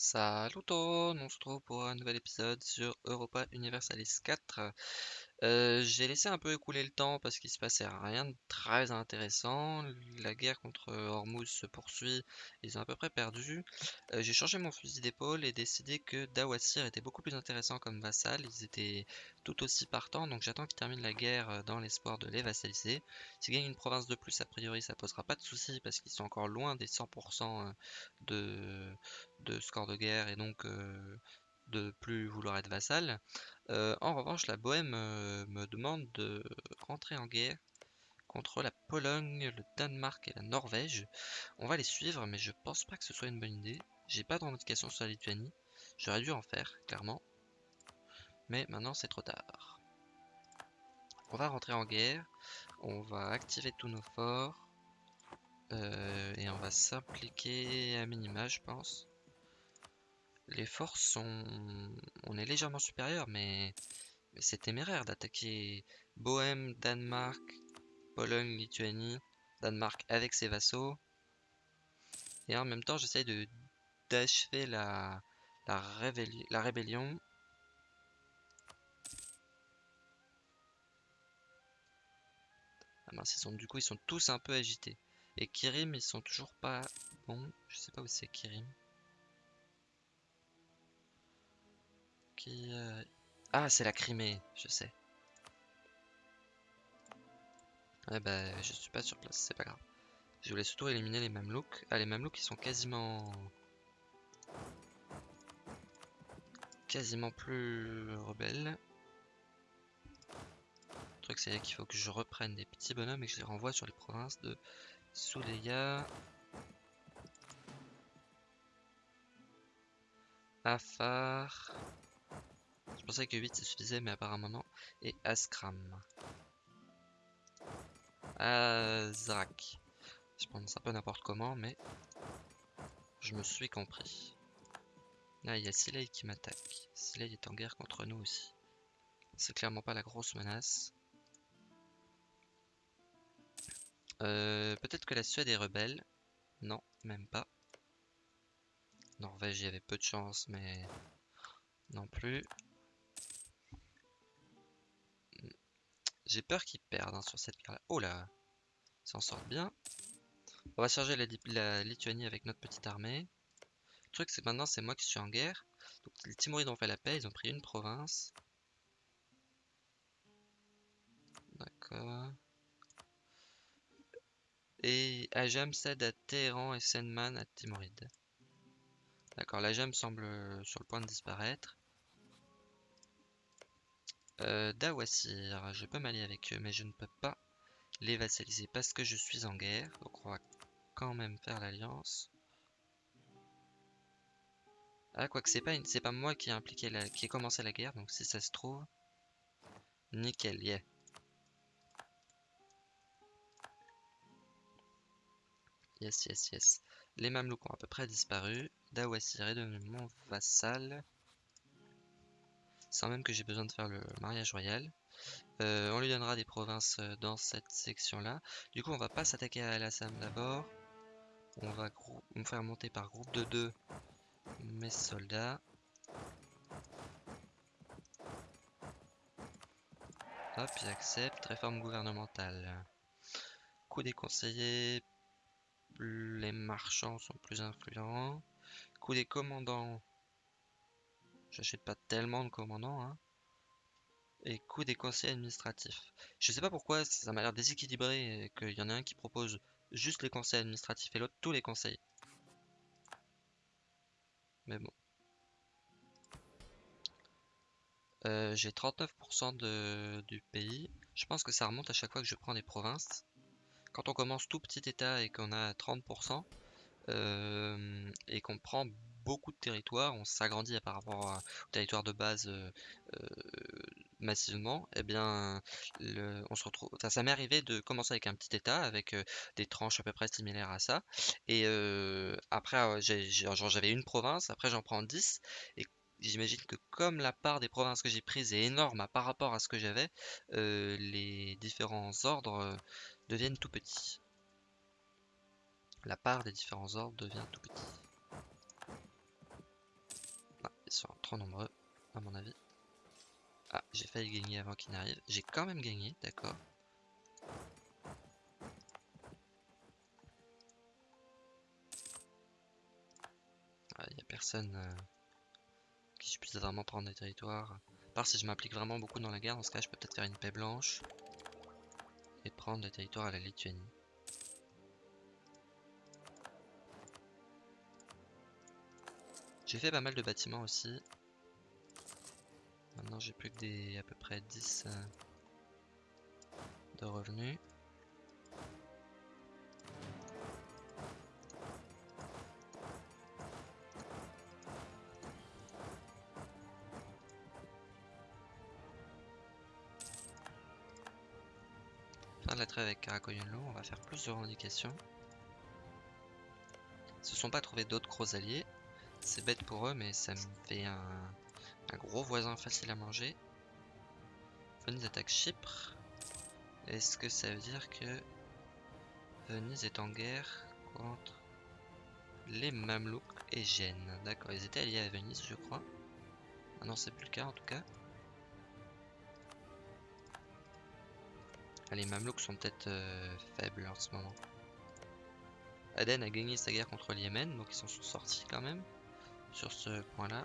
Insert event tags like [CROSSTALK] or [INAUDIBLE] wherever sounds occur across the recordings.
Salut on se retrouve pour un nouvel épisode sur Europa Universalis 4. Euh, j'ai laissé un peu écouler le temps parce qu'il se passait rien de très intéressant. La guerre contre Hormuz se poursuit, ils ont à peu près perdu. Euh, j'ai changé mon fusil d'épaule et décidé que Dawasir était beaucoup plus intéressant comme vassal. Ils étaient tout aussi partants, donc j'attends qu'ils terminent la guerre euh, dans l'espoir de les vassaliser. S'ils gagnent une province de plus, a priori ça posera pas de soucis parce qu'ils sont encore loin des 100% de, de score de guerre et donc de plus vouloir être vassal. Euh, en revanche, la Bohème euh, me demande de rentrer en guerre contre la Pologne, le Danemark et la Norvège. On va les suivre, mais je pense pas que ce soit une bonne idée. J'ai pas de revendication sur la Lituanie. J'aurais dû en faire, clairement. Mais maintenant, c'est trop tard. On va rentrer en guerre. On va activer tous nos forts. Euh, et on va s'impliquer à minima, je pense. Les forces sont... On est légèrement supérieur, mais, c'est téméraire d'attaquer Bohème, Danemark, Pologne, Lituanie, Danemark avec ses vassaux. Et en même temps, j'essaye de d'achever la, la, la rébellion. Ah mince, ils sont, du coup, ils sont tous un peu agités. Et Kirim, ils sont toujours pas bons. Je sais pas où c'est Kirim. Euh, ah, c'est la Crimée, je sais. Ouais, bah, je suis pas sur place, c'est pas grave. Je voulais surtout éliminer les Mamelouks. Ah, les Mamelouks, ils sont quasiment... Quasiment plus rebelles. Le truc, c'est qu'il faut que je reprenne des petits bonhommes et que je les renvoie sur les provinces de Souleya, Afar, pensais que 8 ça suffisait, mais apparemment non. Et Askram. Azrak. Je pense un peu n'importe comment, mais je me suis compris. Là, il y a Silei qui m'attaque. Silei est en guerre contre nous aussi. C'est clairement pas la grosse menace. Euh, Peut-être que la Suède est rebelle. Non, même pas. Norvège, il y avait peu de chance, mais non plus. J'ai peur qu'ils perdent hein, sur cette guerre-là. Oh là Ils s'en sortent bien. On va charger la, Lituanie avec notre petite armée. Le truc, c'est que maintenant, c'est moi qui suis en guerre. Donc, les Timurides ont fait la paix. Ils ont pris une province. D'accord. Et Ajam cède à Téhéran et Senman à Timuride. D'accord, l'Ajam semble sur le point de disparaître. Euh, Dawasir, je peux m'allier avec eux, mais je ne peux pas les vassaliser parce que je suis en guerre. Donc on va quand même faire l'alliance. Ah, quoique c'est pas, c'est pas moi qui ai impliqué la... qui ai commencé la guerre, donc si ça se trouve... Nickel, yeah. Yes, yes, yes. Les Mamelouks ont à peu près disparu. Dawasir est devenu mon vassal sans même que j'ai besoin de faire le mariage royal. Euh, on lui donnera des provinces euh, dans cette section-là. Du coup, on va pas s'attaquer à Al-Assam d'abord. On va faire monter par groupe de deux mes soldats. Hop, j'accepte. Réforme gouvernementale. Coup des conseillers. Les marchands sont plus influents. Coup des commandants. J'achète pas tellement de commandants. Hein. Et coût des conseils administratifs. Je sais pas pourquoi ça m'a l'air déséquilibré qu'il y en a un qui propose juste les conseils administratifs et l'autre tous les conseils. Mais bon. Euh, j'ai 39% de, du pays. Je pense que ça remonte à chaque fois que je prends des provinces. Quand on commence tout petit état et qu'on a 30%, euh, et qu'on prend beaucoup de territoires, on s'agrandit par rapport au territoire de base euh, euh, massivement, eh bien, on se retrouve. Ça, m'est arrivé de commencer avec un petit état, avec euh, des tranches à peu près similaires à ça, et après, j'avais une province, après j'en prends 10, et j'imagine que comme la part des provinces que j'ai prises est énorme par rapport à ce que j'avais, les différents ordres deviennent tout petits. La part des différents ordres devient tout petit. Trop nombreux, à mon avis. Ah, j'ai failli gagner avant qu'il n'arrive. J'ai quand même gagné, d'accord. Il ah, n'y a personne euh, qui puisse vraiment prendre des territoires. À part si je m'implique vraiment beaucoup dans la guerre, dans ce cas je peux peut-être faire une paix blanche. Et prendre des territoires à la Lituanie. J'ai fait pas mal de bâtiments aussi. Maintenant j'ai plus que des à peu près 10 euh, de revenus. Fin de la trêve avec Karakoyunlu, on va faire plus de revendications. Ils se sont pas trouvé d'autres gros alliés. C'est bête pour eux, mais ça me fait un, gros voisin facile à manger. Venise attaque Chypre. Est-ce que ça veut dire que Venise est en guerre contre les Mamelouks et Gênes? D'accord, ils étaient alliés à Venise, je crois. Ah non, c'est plus le cas en tout cas. Ah, les Mamelouks sont peut-être euh, faibles en ce moment. Aden a gagné sa guerre contre le Yémen, donc ils s'en sont sortis quand même sur ce point-là.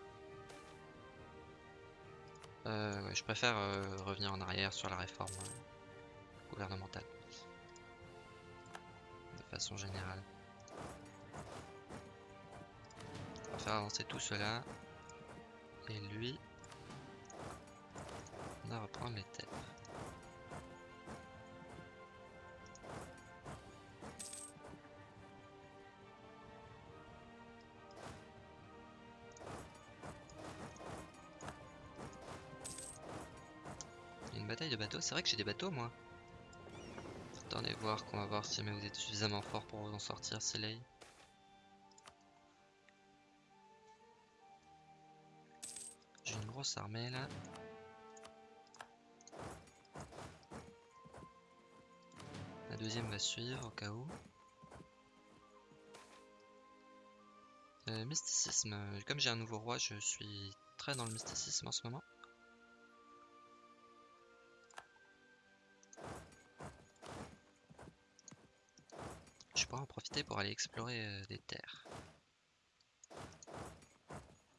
Euh, je préfère euh, revenir en arrière sur la réforme euh, gouvernementale. De façon générale. On va faire avancer tout cela. Et lui, on va reprendre les terres. C'est vrai que j'ai des bateaux, moi. Attendez voir qu'on va voir si vous êtes suffisamment fort pour vous en sortir, Soleil. J'ai une grosse armée là. La deuxième va suivre au cas où. Euh, mysticisme. Comme j'ai un nouveau roi, je suis très dans le mysticisme en ce moment. En profiter pour aller explorer euh, des terres.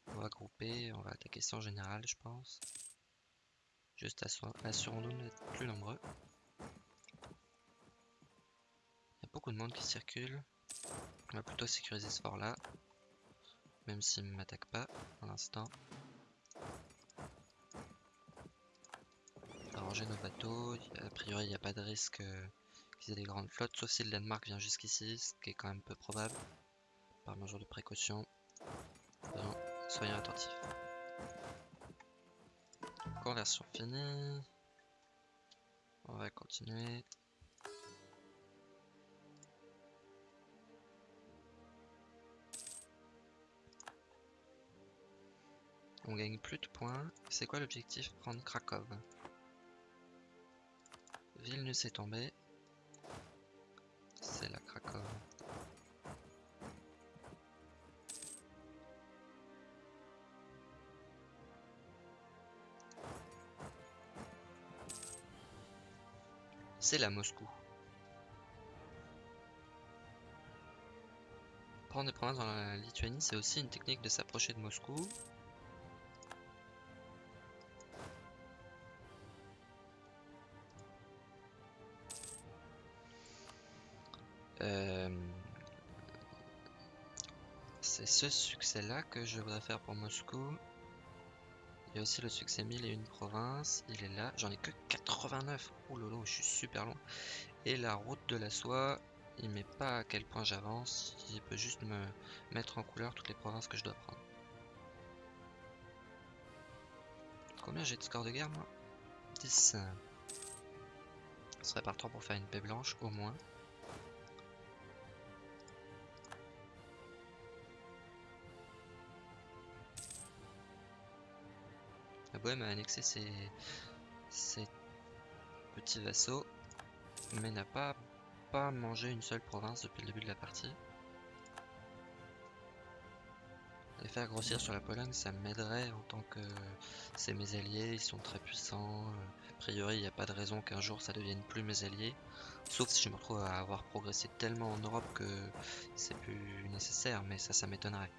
On va grouper, on va attaquer sans général, je pense. Juste assurons-nous d'être plus nombreux. Il y a beaucoup de monde qui circule. On va plutôt sécuriser ce fort là. Même s'il ne m'attaque pas pour l'instant. Arranger nos bateaux. A priori, il n'y a pas de risque euh, des grandes flottes, sauf si le Danemark vient jusqu'ici, ce qui est quand même peu probable. Par mesure de précaution. soyons attentifs. Conversion finie. On va continuer. On gagne plus de points. C'est quoi l'objectif? Prendre Krakow. Vilnius est tombé La Moscou. Prendre des provinces dans la Lituanie, c'est aussi une technique de s'approcher de Moscou. Euh, c'est ce succès-là que je voudrais faire pour Moscou. Il y a aussi le succès 1000 et une province. Il est là. J'en ai que 89. Oh lolo, je suis super loin. Et la route de la soie, il met pas à quel point j'avance. Il peut juste me mettre en couleur toutes les provinces que je dois prendre. Combien j'ai de score de guerre moi? 10. Ce serait partant pour faire une paix blanche au moins. Bohème a annexé ses, petits vassaux, mais n'a pas, pas mangé une seule province depuis le début de la partie. Les faire grossir sur la Pologne, ça m'aiderait en tant que c'est mes alliés, ils sont très puissants. euh, A priori, il n'y a pas de raison qu'un jour ça devienne plus mes alliés. Sauf si je me retrouve à avoir progressé tellement en Europe que c'est plus nécessaire, mais ça, ça m'étonnerait.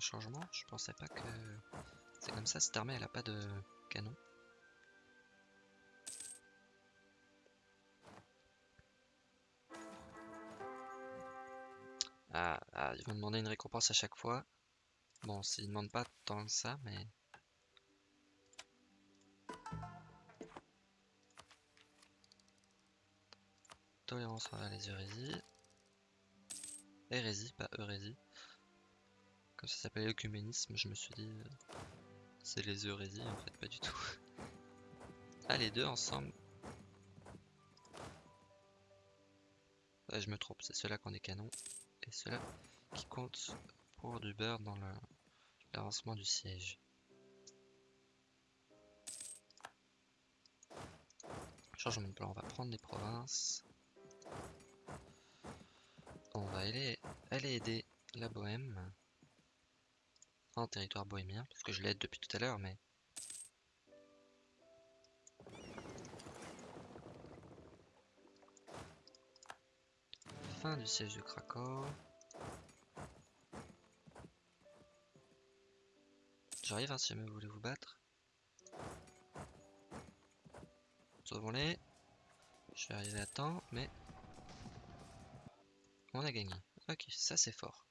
Changement, je pensais pas que c'est comme ça, cette armée elle a pas de canon. Ah, ah, ils vont demander une récompense à chaque fois. Bon, s'ils demandent pas tant que ça, mais... Tolérance envers les hérésies. Hérésie, pas hérésie. Comme ça s'appelle l'œcuménisme, je me suis dit... euh, C'est les hérésies, en fait, pas du tout. [LAUGHS] Ah, les deux ensemble. Je me trompe, c'est ceux-là qui ont des canons. Et ceux-là qui comptent pour du beurre dans l'avancement du siège. Changement de plan, on va prendre des provinces. On va aller aider la Bohème territoire bohémien, parce que je l'aide depuis tout à l'heure, mais fin du siège de Cracow. J'arrive hein, si jamais vous voulez vous battre. Sauvons-les. Je vais arriver à temps, mais on a gagné. Ok, ça c'est fort,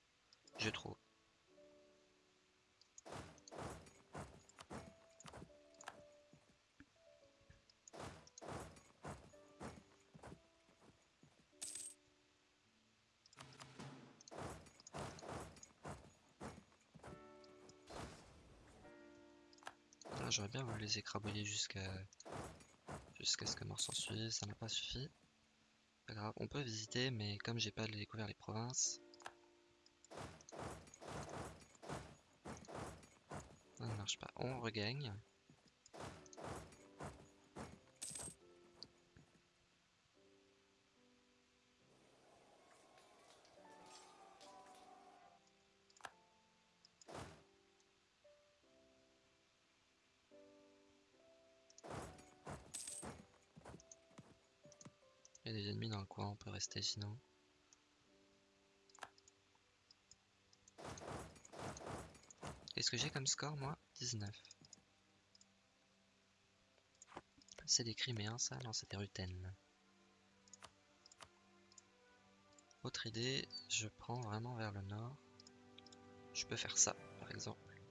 je trouve. J'aurais bien voulu les écrabouiller jusqu'à jusqu'à ce que mort s'en suive, ça n'a pas suffi. Pas grave, on peut visiter, mais comme j'ai pas découvert les provinces. Ça ne marche pas. On regagne. Il y a des ennemis dans le coin, on peut rester sinon. Qu'est-ce que j'ai comme score moi? 19. C'est des Criméens ça? Non, c'est des Rutènes. Autre idée, je prends vraiment vers le nord. Je peux faire ça par exemple.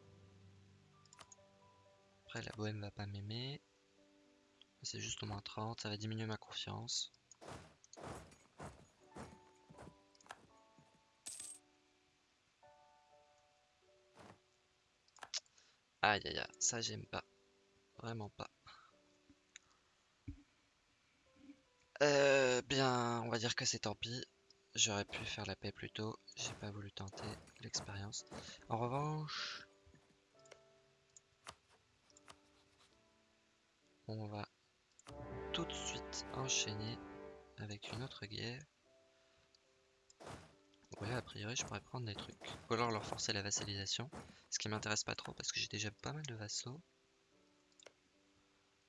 Après la bohème va pas m'aimer. C'est juste au moins 30, ça va diminuer ma confiance. Aïe aïe ça j'aime pas. Vraiment pas. Euh, bien, on va dire que c'est tant pis. J'aurais pu faire la paix plus tôt. J'ai pas voulu tenter l'expérience. En revanche, on va tout de suite enchaîner avec une autre guerre. Ouais, a priori, je pourrais prendre des trucs. Ou alors leur forcer la vassalisation. Ce qui m'intéresse pas trop parce que j'ai déjà pas mal de vassaux.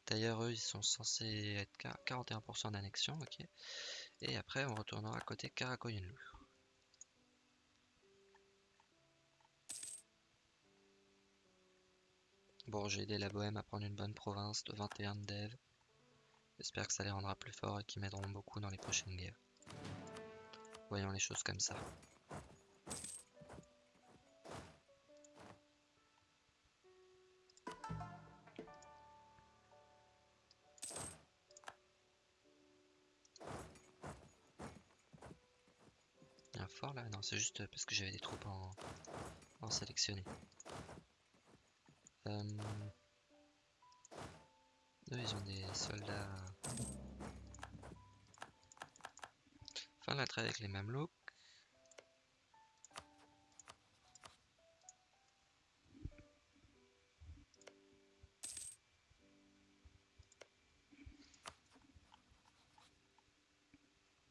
D'ailleurs, eux, ils sont censés être 41% d'annexion, ok. Et après, on retournera à côté Karakoyunlu. Bon, j'ai aidé la Bohème à prendre une bonne province de 21 de dev. J'espère que ça les rendra plus forts et qu'ils m'aideront beaucoup dans les prochaines guerres. Voyons les choses comme ça. Il y a un fort là? Non, c'est juste parce que j'avais des troupes en, en sélectionné. Euh, Eux, ils ont des soldats De la traite avec les Mamelouks.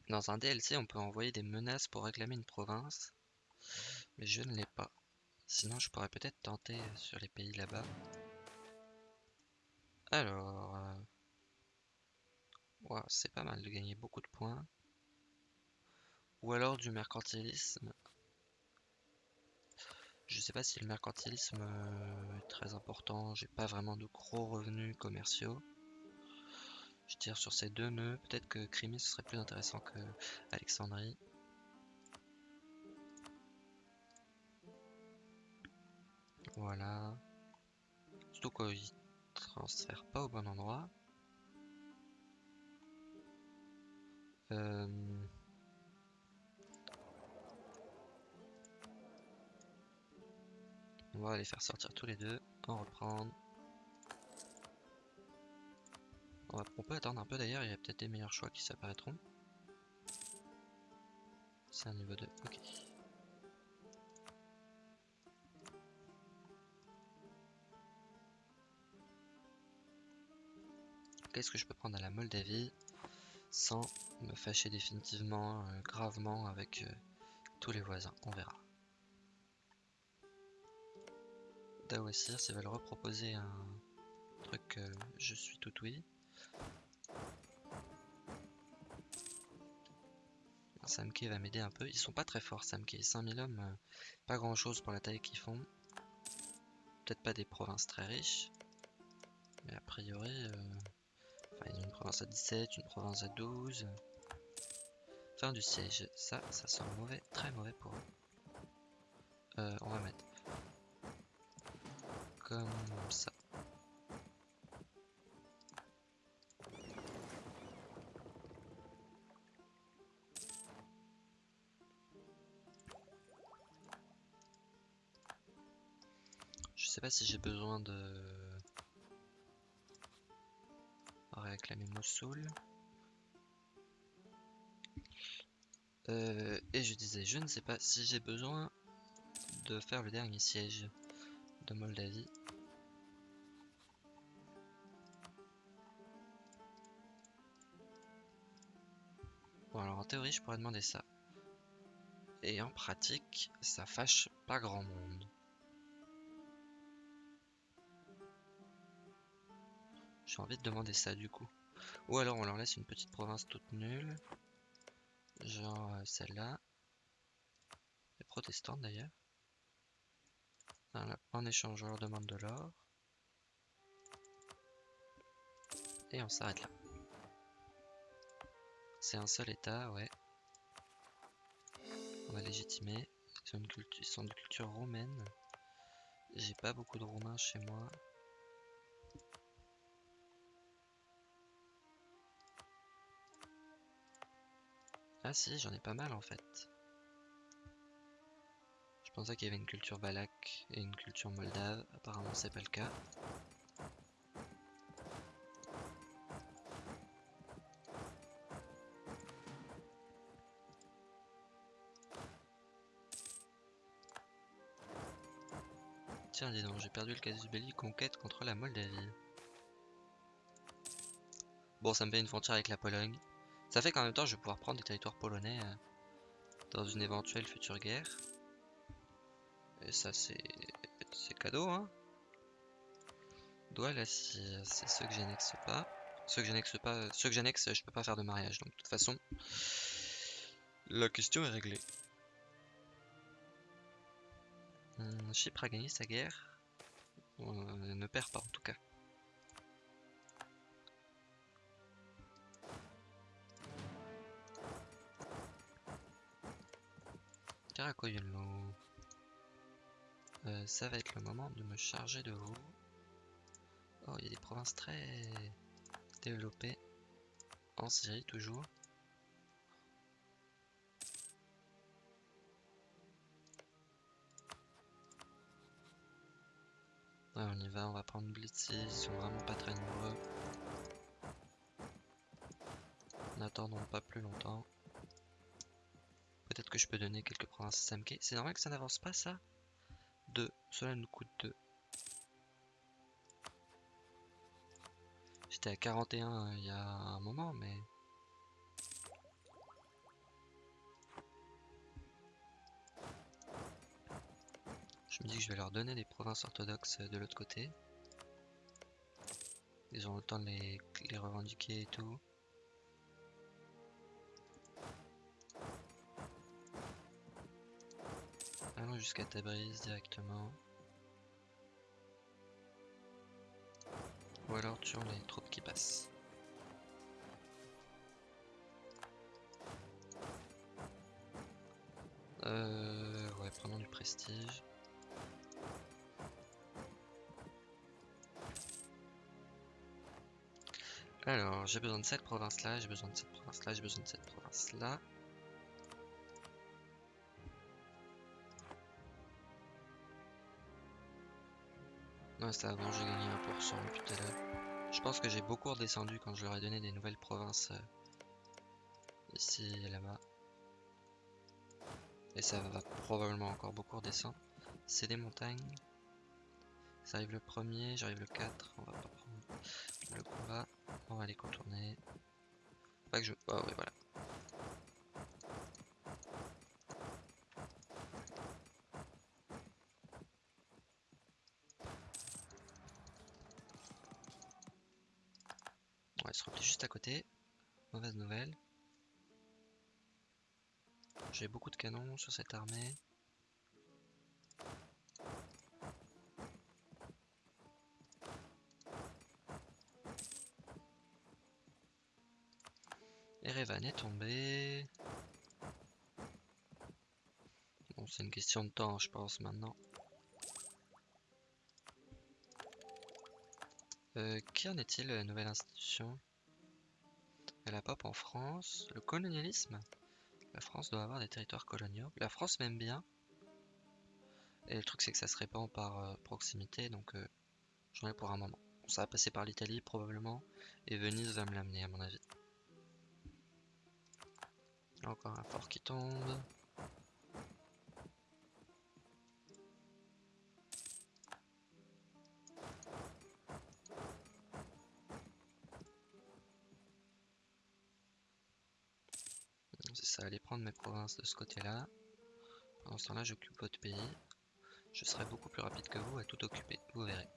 Dans un DLC, on peut envoyer des menaces pour réclamer une province, mais je ne l'ai pas. Sinon, je pourrais peut-être tenter sur les pays là-bas. Alors... Euh, c'est pas mal de gagner beaucoup de points. Ou alors du mercantilisme. Je sais pas si le mercantilisme euh, est très important. J'ai pas vraiment de gros revenus commerciaux. Je tire sur ces deux nœuds. Peut-être que Crimée ce serait plus intéressant que Alexandrie. Voilà. Surtout qu'ils transfèrent pas au bon endroit. Euh, on va les faire sortir tous les deux, en reprendre. On, peut attendre un peu d'ailleurs, il y a peut-être des meilleurs choix qui s'apparaîtront. C'est un niveau 2, ok. Qu'est-ce que je peux prendre à la Moldavie sans me fâcher définitivement, euh, gravement avec euh, tous les voisins? On verra. Dawassir, s'ils veulent reproposer un truc, euh, je suis tout oui. Samke va m'aider un peu. Ils sont pas très forts, Samke. 5000 hommes, euh, pas grand chose pour la taille qu'ils font. Peut-être pas des provinces très riches. Mais a priori, euh, enfin, ils ont une province à 17, une province à 12. Fin du siège. Ça, ça sent mauvais, très mauvais pour eux. Euh, on va mettre comme ça. sais pas si j'ai besoin de réclamer Mossoul. Euh, et je disais, je ne sais pas si j'ai besoin de faire le dernier siège de Moldavie. Bon alors en théorie je pourrais demander ça. Et en pratique, ça fâche pas grand monde. J'ai envie de demander ça du coup. Ou alors on leur laisse une petite province toute nulle. Genre euh, celle-là. Les protestantes d'ailleurs. En échange on leur demande de l'or. Et on s'arrête là. C'est un seul état, ouais. On va légitimer. Ils sont, ils sont de culture roumaine. J'ai pas beaucoup de roumains chez moi. Ah si, j'en ai pas mal en fait. Pensais qu'il y avait une culture balak et une culture moldave. Apparemment c'est pas le cas. Tiens, dis donc, j'ai perdu le casus belli conquête contre la Moldavie. Bon, ça me fait une frontière avec la Pologne. Ça fait qu'en même temps, je vais pouvoir prendre des territoires polonais euh, dans une éventuelle future guerre. Et ça, c'est cadeau, hein. là, c'est ceux que j'annexe pas. Ceux que j'annexe pas, ceux que j'annexe, je peux pas faire de mariage. Donc, de toute façon, la question est réglée. Hum, Chypre a gagné sa guerre. On ne perd pas, en tout cas. Euh, ça va être le moment de me charger de vous. Oh, il y a des provinces très développées. En Syrie, toujours. Ouais, on y va, on va prendre Blitzy, ils sont vraiment pas très nombreux. N'attendons pas plus longtemps. Peut-être que je peux donner quelques provinces à Samke. C'est normal que ça n'avance pas ça? 2. Cela nous coûte 2. J'étais à 41 il y a un moment, mais... Je me dis que je vais leur donner des provinces orthodoxes de l'autre côté. Ils ont le temps de les, les revendiquer et tout. Allons jusqu'à Tabriz directement. Ou alors tuons les troupes qui passent. Euh, ouais, prenons du prestige. Alors, j'ai besoin de cette province là, j'ai besoin de cette province là, j'ai besoin de cette province là. Bon, j'ai gagné 1% depuis tout à l'heure. Je pense que j'ai beaucoup redescendu quand je leur ai donné des nouvelles provinces euh, ici et là-bas. Et ça va probablement encore beaucoup redescendre. C'est des montagnes. Ça arrive le premier, j'arrive le 4. On va pas prendre le combat. On va les contourner. Pas que je. Oh, ouais, voilà. Se replie juste à côté. Mauvaise nouvelle. J'ai beaucoup de canons sur cette armée. Erevan est tombé. Bon, c'est une question de temps, je pense, maintenant. Euh, qui en est-il, nouvelle institution? La pop en France. Le colonialisme La France doit avoir des territoires coloniaux. La France m'aime bien. Et le truc, c'est que ça se répand par euh, proximité, donc euh, j'en ai pour un moment. ça va passer par l'Italie, probablement. Et Venise va me l'amener, à mon avis. Encore un fort qui tombe. Prendre mes provinces de ce côté-là. Pendant ce temps-là, j'occupe votre pays. Je serai beaucoup plus rapide que vous à tout occuper, vous verrez.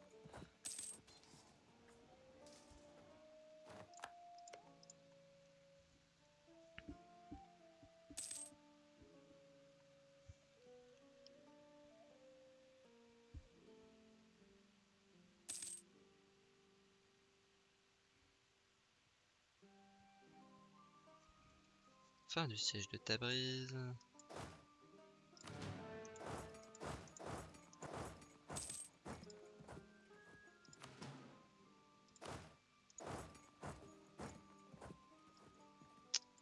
Fin du siège de Tabriz.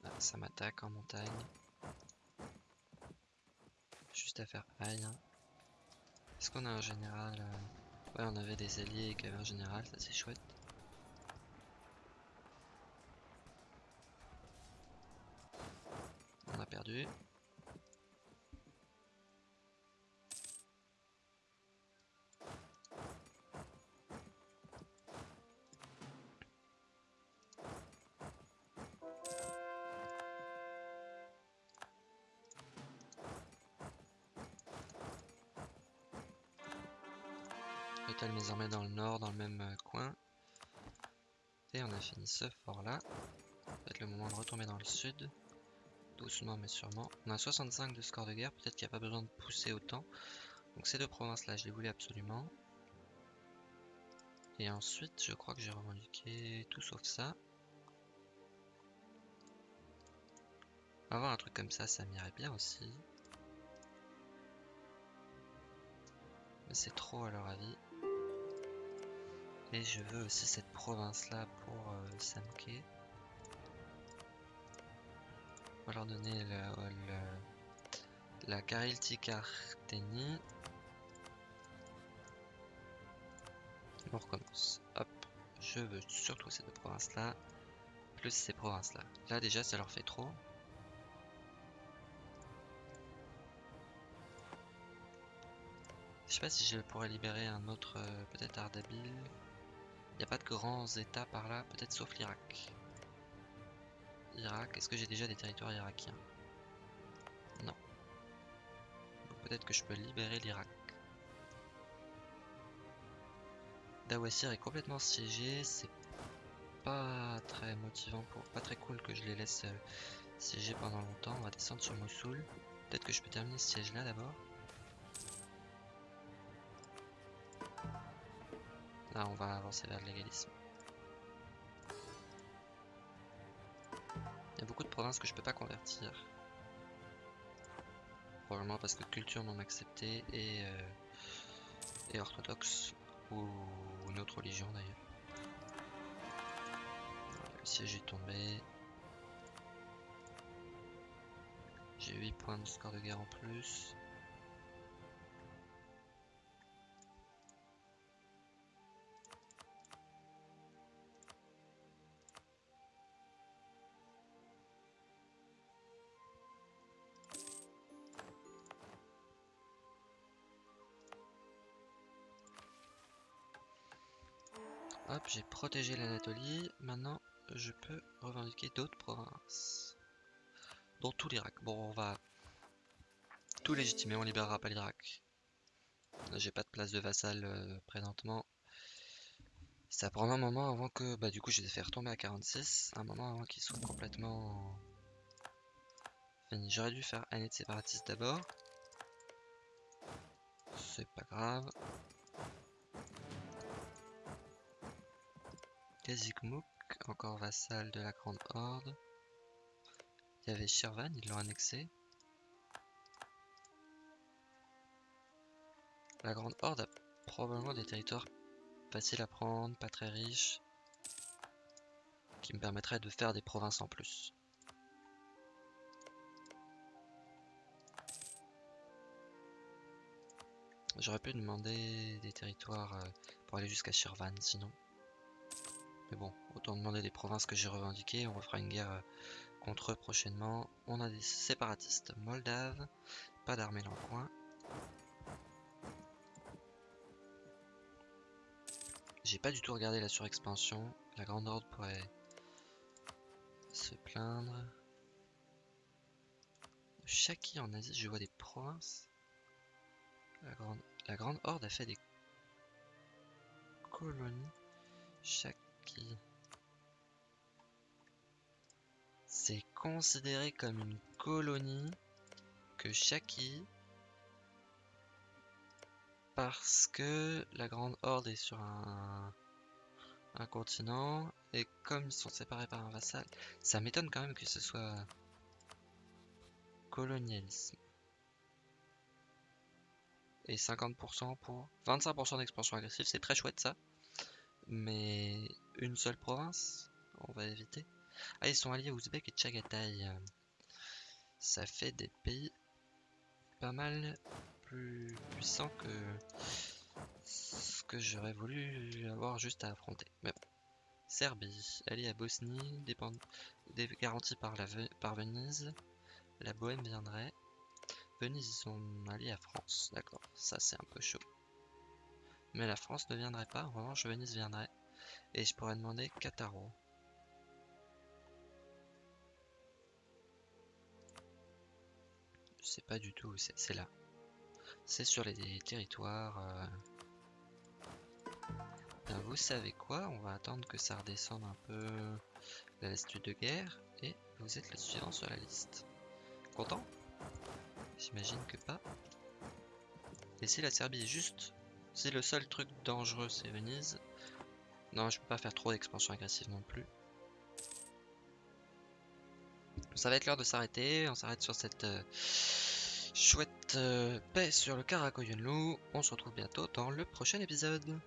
Ah, ça m'attaque en montagne. Juste à faire. Hein. Est-ce qu'on a un général euh, Ouais, on avait des alliés qui avaient un général, ça c'est chouette. Perdu. J'étale mes armées dans le nord, dans le même euh, coin. Et on a fini ce fort là. Peut-être le moment de retomber dans le sud. Doucement mais sûrement. On a 65 de score de guerre, peut-être qu'il n'y a pas besoin de pousser autant. Donc ces deux provinces-là, je les voulais absolument. Et ensuite, je crois que j'ai revendiqué tout sauf ça. Avoir un truc comme ça, ça m'irait bien aussi. Mais c'est trop à leur avis. Et je veux aussi cette province-là pour euh, va leur donner la Garilticartenie. On recommence. Hop, je veux surtout ces deux provinces-là, plus ces provinces-là. Là déjà, ça leur fait trop. Je sais pas si je pourrais libérer un autre, euh, peut-être Ardabil. Il n'y a pas de grands états par là, peut-être sauf l'Irak. Irak, est-ce que j'ai déjà des territoires irakiens? Non. Peut-être que je peux libérer l'Irak. Dawassir est complètement siégé, c'est pas très motivant pour, pas très cool que je les laisse euh, siéger pendant longtemps. On va descendre sur Mossoul. Peut-être que je peux terminer ce siège là d'abord. Là, on va avancer vers légalisme. Beaucoup de provinces que je peux pas convertir. Probablement parce que culture non acceptée et, euh, et orthodoxe ou une autre religion d'ailleurs. Le siège est tombé. J'ai 8 points de score de guerre en plus. J'ai protégé l'Anatolie. Maintenant, je peux revendiquer d'autres provinces. Dont tout l'Irak. Bon, on va tout légitimer, on libérera pas l'Irak. J'ai pas de place de vassal euh, présentement. Ça prend un moment avant que... Bah du coup, je vais faire retomber à 46. Un moment avant qu'ils soient complètement... Fini. J'aurais dû faire année de séparatiste d'abord. C'est pas grave. Kazikmouk, encore vassal de la Grande Horde. Il y avait Shirvan, ils l'ont annexé. La Grande Horde a probablement des territoires faciles à prendre, pas très riches, qui me permettraient de faire des provinces en plus. J'aurais pu demander des territoires euh, pour aller jusqu'à Shirvan sinon. Mais bon, autant demander des provinces que j'ai revendiquées. On refera une guerre euh, contre eux prochainement. On a des séparatistes moldaves. Pas d'armée dans le coin. J'ai pas du tout regardé la surexpansion. La Grande Horde pourrait se plaindre. Chaki en Asie, je vois des provinces. La Grande, la grande Horde a fait des colonies. Chaque c'est considéré comme une colonie que Shaki parce que la Grande Horde est sur un, un continent et comme ils sont séparés par un vassal, ça m'étonne quand même que ce soit colonialisme. Et 50% pour 25% d'expansion agressive, c'est très chouette ça. Mais une seule province, on va éviter. Ah, ils sont alliés Ouzbek et Tchagatai. Ça fait des pays pas mal plus puissants que ce que j'aurais voulu avoir juste à affronter. Mais bon. Serbie, alliée à Bosnie, garanties par, par Venise. La Bohème viendrait. Venise, ils sont alliés à France. D'accord, ça c'est un peu chaud. Mais la France ne viendrait pas, en revanche Venise viendrait. Et je pourrais demander Cataro. Je sais pas du tout où c'est, c'est là. C'est sur les territoires. Ben, vous savez quoi? On va attendre que ça redescende un peu la liste de guerre. Et vous êtes le suivant sur la liste. Content? J'imagine que pas. Et si la Serbie est juste si le seul truc dangereux c'est Venise, non je peux pas faire trop d'expansion agressive non plus. Ça va être l'heure de s'arrêter, on s'arrête sur cette euh, chouette euh, paix sur le Karakoyunlu. On se retrouve bientôt dans le prochain épisode.